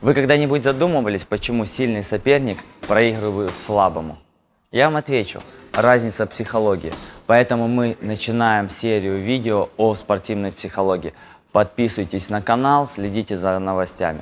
Вы когда-нибудь задумывались, почему сильный соперник проигрывает слабому? Я вам отвечу. Разница психологии. Поэтому мы начинаем серию видео о спортивной психологии. Подписывайтесь на канал, следите за новостями.